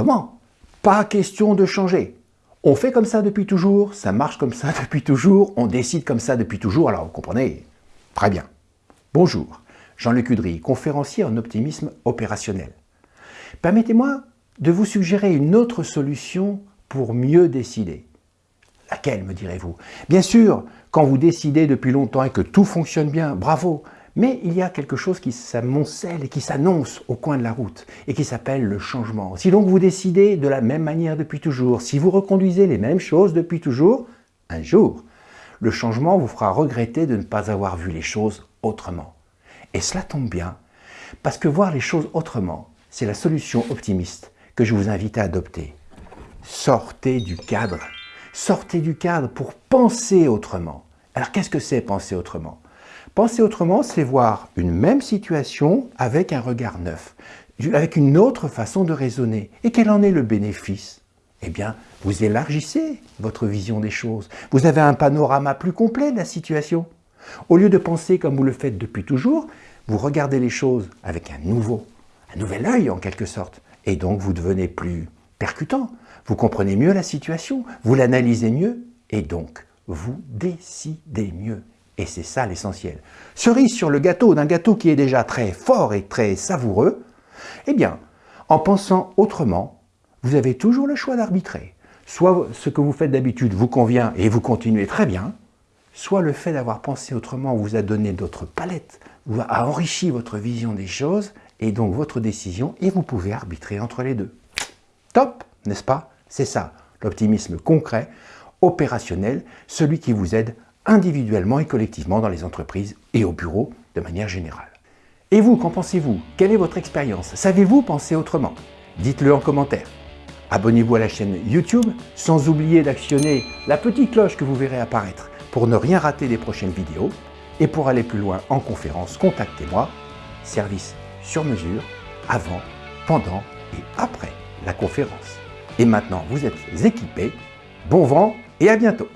Comment? Pas question de changer. On fait comme ça depuis toujours, ça marche comme ça depuis toujours, on décide comme ça depuis toujours, alors vous comprenez? Très bien. Bonjour, Jean-Luc Udry, conférencier en optimisme opérationnel. Permettez-moi de vous suggérer une autre solution pour mieux décider. Laquelle, me direz-vous? Bien sûr, quand vous décidez depuis longtemps et que tout fonctionne bien, bravo mais il y a quelque chose qui s'amoncelle et qui s'annonce au coin de la route et qui s'appelle le changement. Si donc vous décidez de la même manière depuis toujours, si vous reconduisez les mêmes choses depuis toujours, un jour, le changement vous fera regretter de ne pas avoir vu les choses autrement. Et cela tombe bien, parce que voir les choses autrement, c'est la solution optimiste que je vous invite à adopter. Sortez du cadre. Sortez du cadre pour penser autrement. Alors qu'est-ce que c'est penser autrement? Penser autrement, c'est voir une même situation avec un regard neuf, avec une autre façon de raisonner. Et quel en est le bénéfice? Eh bien, vous élargissez votre vision des choses. Vous avez un panorama plus complet de la situation. Au lieu de penser comme vous le faites depuis toujours, vous regardez les choses avec un nouveau, un nouvel œil en quelque sorte. Et donc vous devenez plus percutant, vous comprenez mieux la situation, vous l'analysez mieux et donc vous décidez mieux. Et c'est ça l'essentiel. Cerise sur le gâteau d'un gâteau qui est déjà très fort et très savoureux, eh bien, en pensant autrement, vous avez toujours le choix d'arbitrer. Soit ce que vous faites d'habitude vous convient et vous continuez très bien, soit le fait d'avoir pensé autrement vous a donné d'autres palettes, vous a enrichi votre vision des choses et donc votre décision et vous pouvez arbitrer entre les deux. Top, n'est-ce pas? C'est ça, l'optimisme concret, opérationnel, celui qui vous aide individuellement et collectivement dans les entreprises et au bureau de manière générale. Et vous, qu'en pensez-vous? Quelle est votre expérience? Savez-vous penser autrement? Dites-le en commentaire. Abonnez-vous à la chaîne YouTube sans oublier d'actionner la petite cloche que vous verrez apparaître pour ne rien rater des prochaines vidéos. Et pour aller plus loin en conférence, contactez-moi. Service sur mesure, avant, pendant et après la conférence. Et maintenant, vous êtes équipés. Bon vent et à bientôt